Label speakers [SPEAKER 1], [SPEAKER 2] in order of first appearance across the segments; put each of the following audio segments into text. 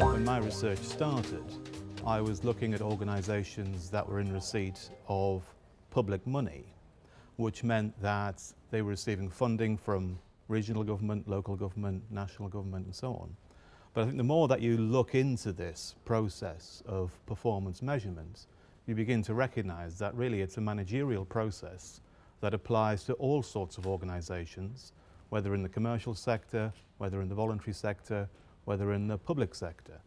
[SPEAKER 1] When my research started, I was looking at organisations that were in receipt of public money, which meant that they were receiving funding from regional government, local government, national government and so on. But I think the more that you look into this process of performance measurement, you begin to recognise that really it's a managerial process that applies to all sorts of organisations, whether in the commercial sector, whether in the voluntary sector, whether in the public sector.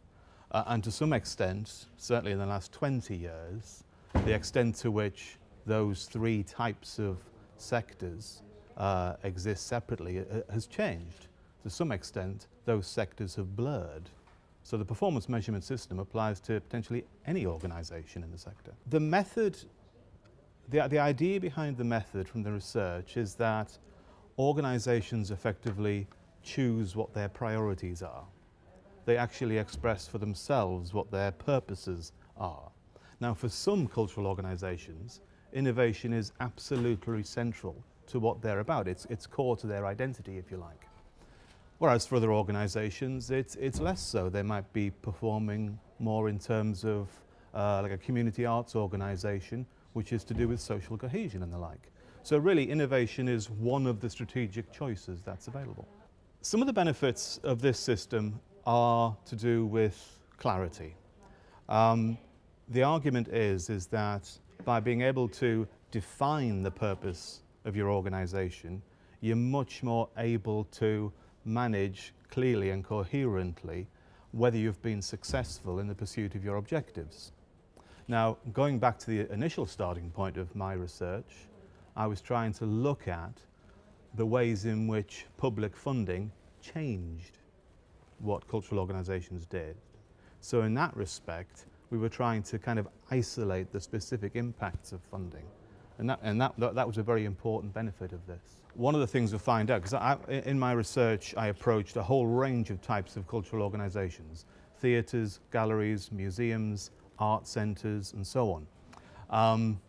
[SPEAKER 1] Uh, and to some extent, certainly in the last 20 years, the extent to which those three types of sectors uh, exist separately uh, has changed. To some extent, those sectors have blurred. So the performance measurement system applies to potentially any organisation in the sector. The method, the, the idea behind the method from the research is that organisations effectively choose what their priorities are. They actually express for themselves what their purposes are. Now for some cultural organisations, innovation is absolutely central to what they're about. It's, it's core to their identity, if you like. Whereas for other organisations, it's, it's less so. They might be performing more in terms of uh, like a community arts organisation, which is to do with social cohesion and the like. So really, innovation is one of the strategic choices that's available. Some of the benefits of this system are to do with clarity. Um, the argument is, is that by being able to define the purpose of your organisation, you're much more able to manage clearly and coherently whether you've been successful in the pursuit of your objectives. Now, going back to the initial starting point of my research, I was trying to look at the ways in which public funding changed what cultural organisations did. So in that respect, we were trying to kind of isolate the specific impacts of funding. And that, and that, that was a very important benefit of this. One of the things we find out, because in my research I approached a whole range of types of cultural organisations, theatres, galleries, museums, art centres and so on. Um,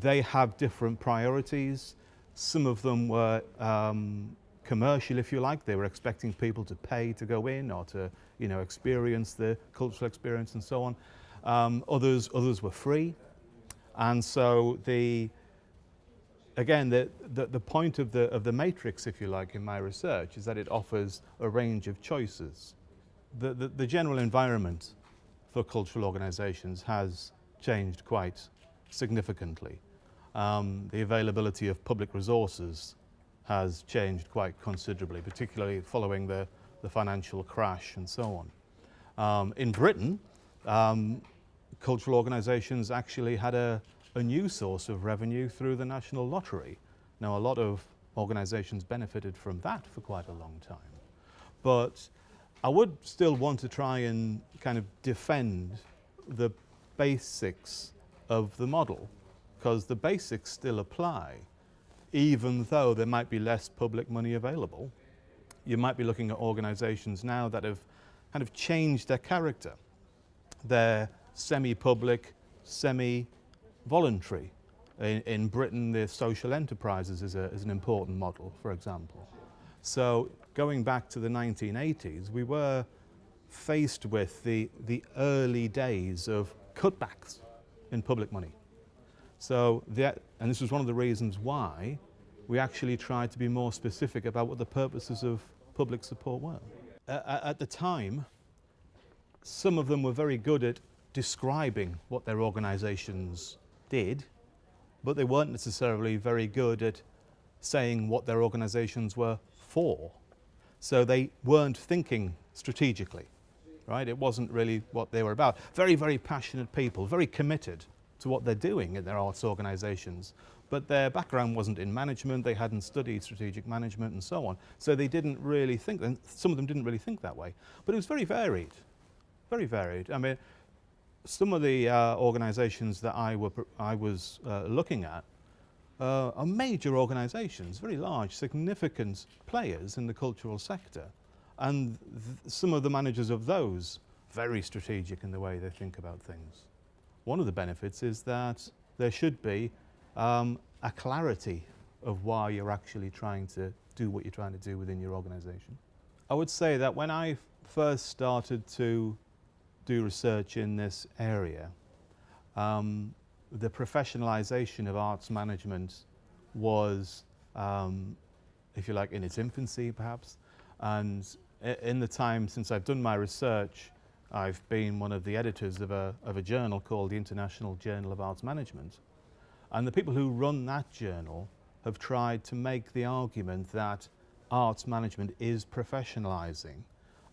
[SPEAKER 1] they have different priorities. Some of them were um, commercial, if you like. They were expecting people to pay to go in or to you know, experience the cultural experience and so on. Um, others, others were free. And so the, again, the, the, the, point of the, of the matrix, if you like, in my research is that it offers a range of choices. The, the, the general environment for cultural organisations has changed quite significantly. Um, the availability of public resources has changed quite considerably, particularly following the, the financial crash and so on. Um, in Britain, um, cultural organisations actually had a, a new source of revenue through the National Lottery. Now, a lot of organisations benefited from that for quite a long time. But I would still want to try and kind of defend the basics of the model because the basics still apply even though there might be less public money available. You might be looking at organisations now that have kind of changed their character. They're semi-public, semi-voluntary. In, in, Britain, the social enterprises is, a, is an important model, for example. So going back to the 1980s, we were faced with the, the early days of cutbacks in public money. So, that, and this was one of the reasons why we actually tried to be more specific about what the purposes of public support were. Uh, at the time, some of them were very good at describing what their organisations did, but they weren't necessarily very good at saying what their organisations were for. So they weren't thinking strategically, right? It wasn't really what they were about. Very, very passionate people, very committed to what they're doing in their arts organisations, but their background wasn't in management, they hadn't studied strategic management and so on. So they didn't really think, some of them didn't really think that way. But it was very varied, very varied. I mean, some of the uh, organisations that I, were, I was uh, looking at uh, are major organisations, very large, significant players in the cultural sector. and some of the managers of those very strategic in the way they think about things. One of the benefits is that there should be um, a clarity of why you're actually trying to do what you're trying to do within your organisation. I would say that when I first started to do research in this area, um, the professionalisation of arts management was, um, if you like, in its infancy perhaps. And in the time since I've done my research, I've been one of the editors of a, of a journal called the International Journal of Arts Management. And the people who run that journal have tried to make the argument that arts management is professionalising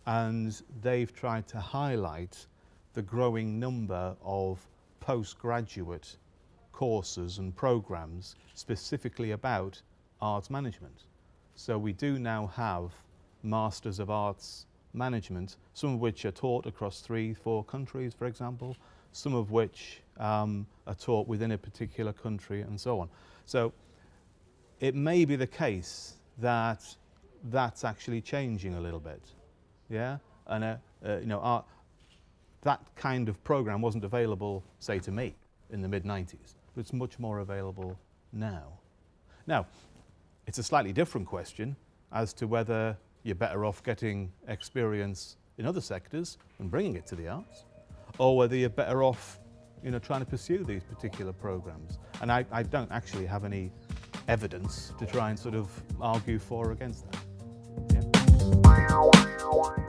[SPEAKER 1] and they've tried to highlight the growing number of postgraduate courses and programs specifically about arts management. So we do now have Masters of Arts Management, some of which are taught across three, four countries, for example, some of which um, are taught within a particular country and so on. So it may be the case that that's actually changing a little bit. Yeah? And, uh, uh, you know, our, that kind of program wasn't available, say, to me in the mid-90s, but it's much more available now. Now, it's a slightly different question as to whether you're better off getting experience in other sectors and bringing it to the arts, or whether you're better off you know, trying to pursue these particular programs. And I, I don't actually have any evidence to try and sort of argue for or against that. Yeah. Bye.